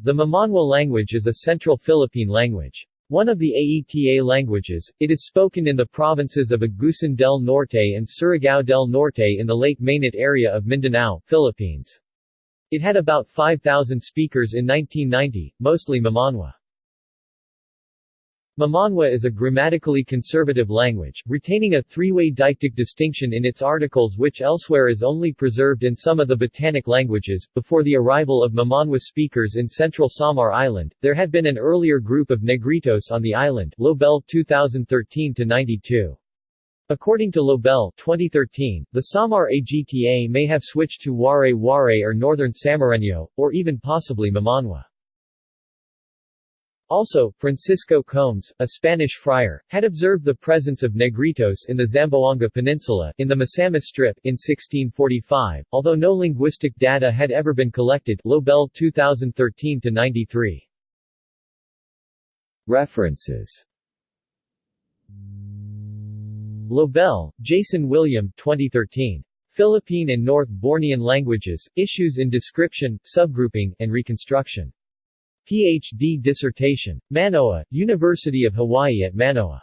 The Mamanwa language is a Central Philippine language. One of the Aeta languages, it is spoken in the provinces of Agusan del Norte and Surigao del Norte in the Lake Mainit area of Mindanao, Philippines. It had about 5,000 speakers in 1990, mostly Mamanwa. Mamanwa is a grammatically conservative language, retaining a three-way deictic distinction in its articles which elsewhere is only preserved in some of the Batanic languages. Before the arrival of Mamanwa speakers in central Samar Island, there had been an earlier group of Negritos on the island Lobel 2013-92. According to Lobel 2013, the Samar Agta may have switched to Waray Waray or Northern Samareño, or even possibly Mamanwa. Also, Francisco Combes, a Spanish friar, had observed the presence of Negritos in the Zamboanga Peninsula in the Misamis Strip in 1645, although no linguistic data had ever been collected Lobel 2013-93. References Lobel, Jason William 2013. Philippine and North Bornean Languages, Issues in Description, Subgrouping, and Reconstruction. Ph.D. dissertation. Manoa, University of Hawaii at Manoa.